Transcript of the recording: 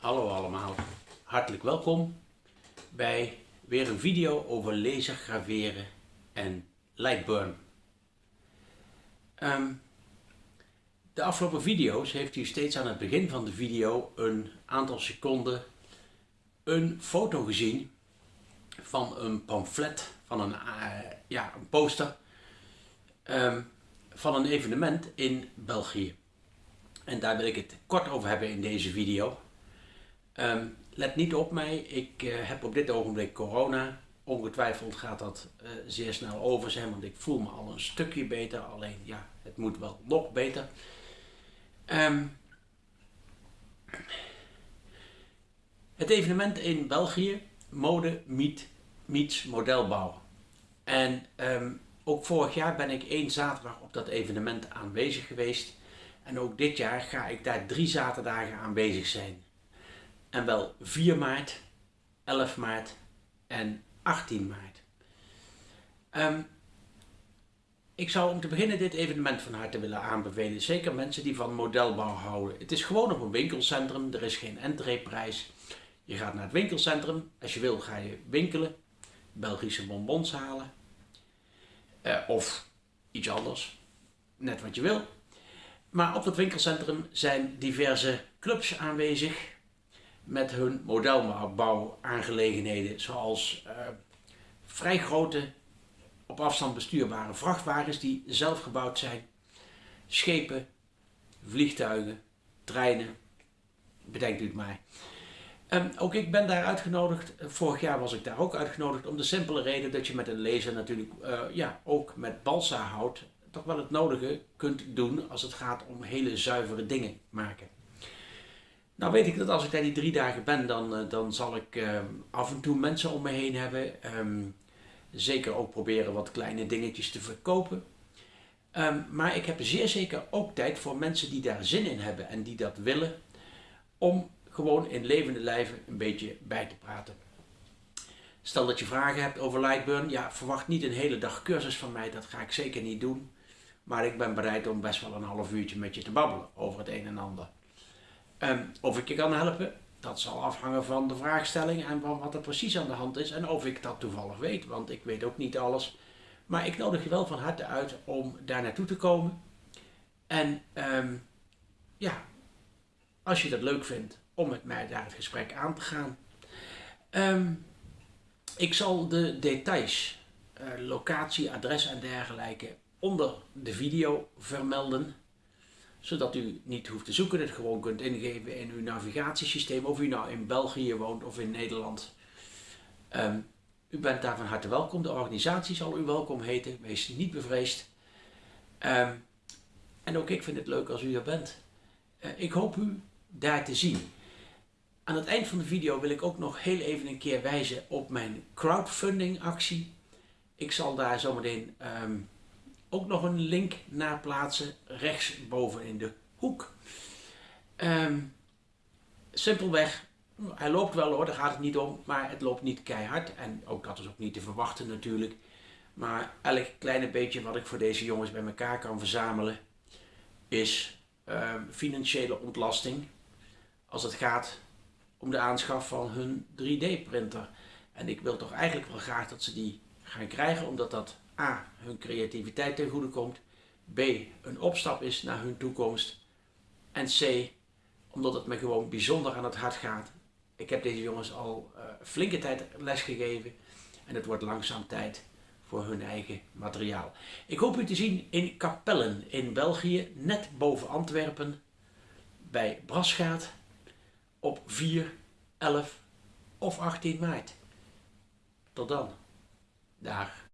Hallo allemaal, hartelijk welkom bij weer een video over laser graveren en lightburn. Ehm, de afgelopen video's heeft u steeds aan het begin van de video een aantal seconden een foto gezien van een pamflet, van een, uh, ja, een poster um, van een evenement in België. En daar wil ik het kort over hebben in deze video. Um, let niet op mij, ik uh, heb op dit ogenblik corona. Ongetwijfeld gaat dat uh, zeer snel over zijn, want ik voel me al een stukje beter. Alleen ja, het moet wel nog beter. Um, het evenement in België, mode meet, meets modelbouw. En um, ook vorig jaar ben ik één zaterdag op dat evenement aanwezig geweest. En ook dit jaar ga ik daar drie zaterdagen aanwezig zijn. En wel 4 maart, 11 maart en 18 maart. Um, ik zou om te beginnen dit evenement van harte willen aanbevelen. Zeker mensen die van modelbouw houden. Het is gewoon op een winkelcentrum. Er is geen entreeprijs. Je gaat naar het winkelcentrum. Als je wil ga je winkelen. Belgische bonbons halen. Uh, of iets anders. Net wat je wil. Maar op het winkelcentrum zijn diverse clubs aanwezig met hun modelbouwaangelegenheden, zoals uh, vrij grote, op afstand bestuurbare vrachtwagens die zelf gebouwd zijn, schepen, vliegtuigen, treinen, bedenkt u het maar. Um, ook ik ben daar uitgenodigd, vorig jaar was ik daar ook uitgenodigd, om de simpele reden dat je met een laser natuurlijk uh, ja, ook met balsa hout toch wel het nodige kunt doen als het gaat om hele zuivere dingen maken. Nou weet ik dat als ik daar die drie dagen ben, dan, uh, dan zal ik uh, af en toe mensen om me heen hebben. Um, zeker ook proberen wat kleine dingetjes te verkopen. Um, maar ik heb zeer zeker ook tijd voor mensen die daar zin in hebben en die dat willen. Om gewoon in levende lijven een beetje bij te praten. Stel dat je vragen hebt over Lightburn. Ja, verwacht niet een hele dag cursus van mij. Dat ga ik zeker niet doen. Maar ik ben bereid om best wel een half uurtje met je te babbelen over het een en ander. Um, of ik je kan helpen, dat zal afhangen van de vraagstelling en van wat er precies aan de hand is. En of ik dat toevallig weet, want ik weet ook niet alles. Maar ik nodig je wel van harte uit om daar naartoe te komen. En um, ja, als je dat leuk vindt, om met mij daar het gesprek aan te gaan. Um, ik zal de details, uh, locatie, adres en dergelijke onder de video vermelden. Zodat u niet hoeft te zoeken, het gewoon kunt ingeven in uw navigatiesysteem. Of u nou in België woont of in Nederland. Um, u bent daar van harte welkom. De organisatie zal u welkom heten. Wees niet bevreesd. Um, en ook ik vind het leuk als u er bent. Uh, ik hoop u daar te zien. Aan het eind van de video wil ik ook nog heel even een keer wijzen op mijn crowdfunding actie. Ik zal daar zometeen um, ook nog een link naar plaatsen rechtsboven in de hoek. Um, simpelweg, hij loopt wel hoor, daar gaat het niet om, maar het loopt niet keihard. En ook dat is ook niet te verwachten natuurlijk. Maar elk kleine beetje wat ik voor deze jongens bij elkaar kan verzamelen, is uh, financiële ontlasting. Als het gaat om de aanschaf van hun 3D printer. En ik wil toch eigenlijk wel graag dat ze die gaan krijgen, omdat dat A. hun creativiteit ten goede komt. B. een opstap is naar hun toekomst. En C. omdat het me gewoon bijzonder aan het hart gaat. Ik heb deze jongens al uh, flinke tijd lesgegeven. En het wordt langzaam tijd voor hun eigen materiaal. Ik hoop u te zien in Kapellen in België, net boven Antwerpen, bij Brasgaat, op 4, 11 of 18 maart. Tot dan. Dag.